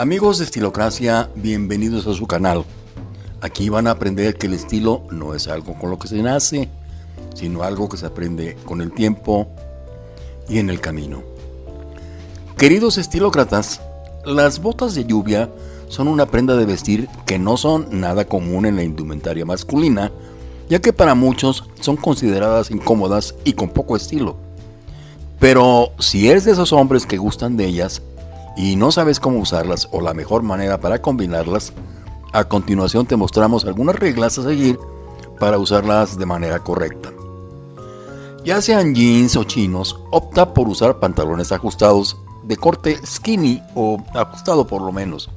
Amigos de Estilocracia, bienvenidos a su canal. Aquí van a aprender que el estilo no es algo con lo que se nace, sino algo que se aprende con el tiempo y en el camino. Queridos estilócratas, las botas de lluvia son una prenda de vestir que no son nada común en la indumentaria masculina, ya que para muchos son consideradas incómodas y con poco estilo. Pero si eres de esos hombres que gustan de ellas y no sabes cómo usarlas o la mejor manera para combinarlas, a continuación te mostramos algunas reglas a seguir para usarlas de manera correcta. Ya sean jeans o chinos, opta por usar pantalones ajustados de corte skinny o ajustado por lo menos.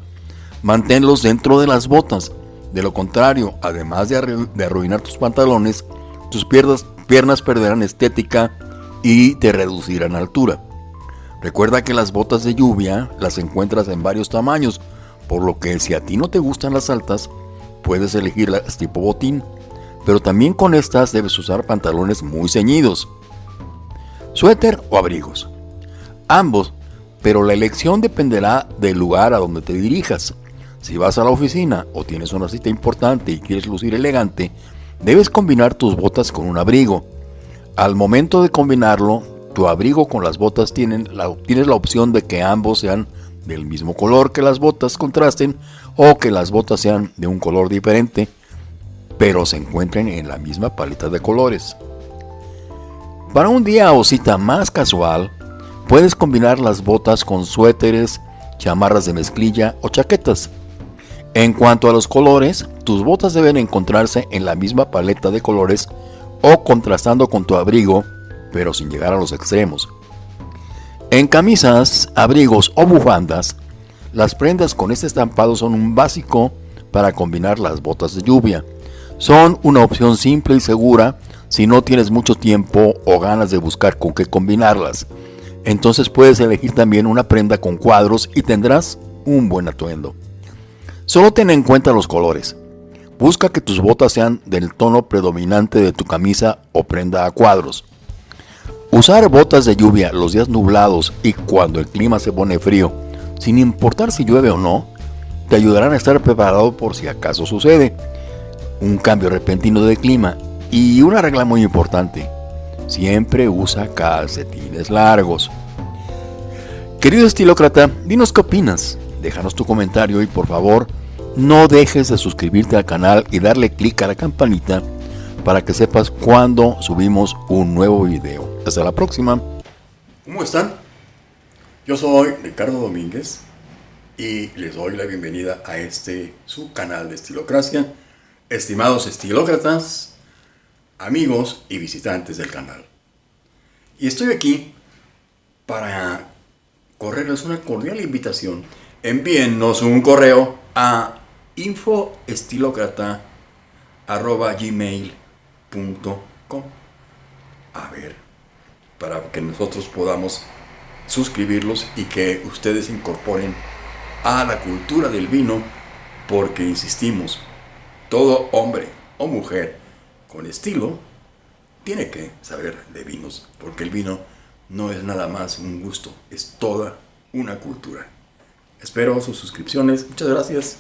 Manténlos dentro de las botas. De lo contrario, además de, arruinar tus pantalones, tus piernas, perderán estética y te reducirán altura. Recuerda que las botas de lluvia las encuentras en varios tamaños, por lo que si a ti no te gustan las altas, puedes elegir las tipo botín, pero también con estas debes usar pantalones muy ceñidos. Suéter o abrigos. Ambos, pero la elección dependerá del lugar a donde te dirijas. Si vas a la oficina o tienes una cita importante y quieres lucir elegante, debes combinar tus botas con un abrigo. Al momento de combinarlo, tu abrigo con las botas tienen la, tienes la opción de que ambos sean del mismo color que las botas contrasten o que las botas sean de un color diferente, pero se encuentren en la misma paleta de colores. Para un día o cita más casual, puedes combinar las botas con suéteres, chamarras de mezclilla o chaquetas. En cuanto a los colores, tus botas deben encontrarse en la misma paleta de colores o contrastando con tu abrigo, pero sin llegar a los extremos. En camisas, abrigos o bufandas, las prendas con este estampado son un básico para combinar las botas de lluvia. Son una opción simple y segura si no tienes mucho tiempo o ganas de buscar con qué combinarlas. Entonces puedes elegir también una prenda con cuadros y tendrás un buen atuendo. Solo ten en cuenta los colores. Busca que tus botas sean del tono predominante de tu camisa o prenda a cuadros. Usar botas de lluvia los días nublados y cuando el clima se pone frío, sin importar si llueve o no, te ayudarán a estar preparado por si acaso sucede un cambio repentino de clima y una regla muy importante, siempre usa calcetines largos. Querido estilócrata, dinos qué opinas, déjanos tu comentario y por favor no dejes de suscribirte al canal y darle clic a la campanita para que sepas cuando subimos un nuevo video. Hasta la próxima. ¿Cómo están? Yo soy Ricardo Domínguez y les doy la bienvenida a este su canal de Estilocracia. Estimados estilócratas, amigos y visitantes del canal. Y estoy aquí para correrles una cordial invitación. Envíennos un correo a infoestilocrata.gmail.com A ver, para que nosotros podamos suscribirlos y que ustedes incorporen a la cultura del vino, porque insistimos, todo hombre o mujer con estilo tiene que saber de vinos, porque el vino no es nada más un gusto, es toda una cultura. Espero sus suscripciones. Muchas gracias.